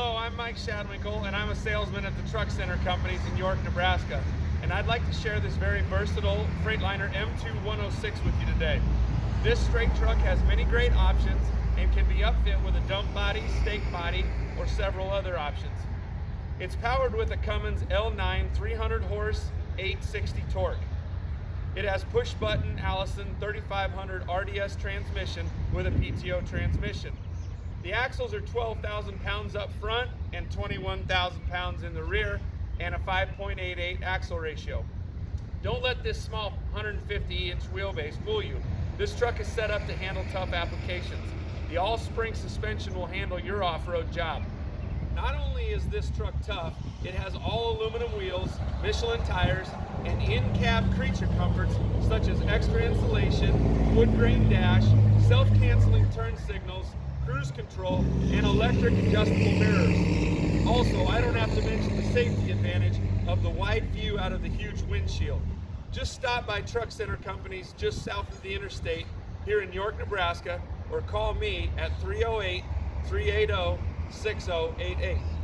Hello, I'm Mike Shadwinkle, and I'm a salesman at the Truck Center Companies in York, Nebraska. And I'd like to share this very versatile Freightliner M2106 with you today. This straight truck has many great options and can be upfit with a dump body, stake body, or several other options. It's powered with a Cummins L9 300 horse 860 torque. It has push button Allison 3500 RDS transmission with a PTO transmission. The axles are 12,000 pounds up front and 21,000 pounds in the rear and a 5.88 axle ratio. Don't let this small 150 inch wheelbase fool you. This truck is set up to handle tough applications. The all-spring suspension will handle your off-road job. Not only is this truck tough, it has all aluminum wheels, Michelin tires, and in-cab creature comforts such as extra insulation, wood grain dash, self-canceling turn signals, cruise control, and electric adjustable mirrors. Also, I don't have to mention the safety advantage of the wide view out of the huge windshield. Just stop by Truck Center Companies just south of the interstate here in York, Nebraska, or call me at 308 380 6088.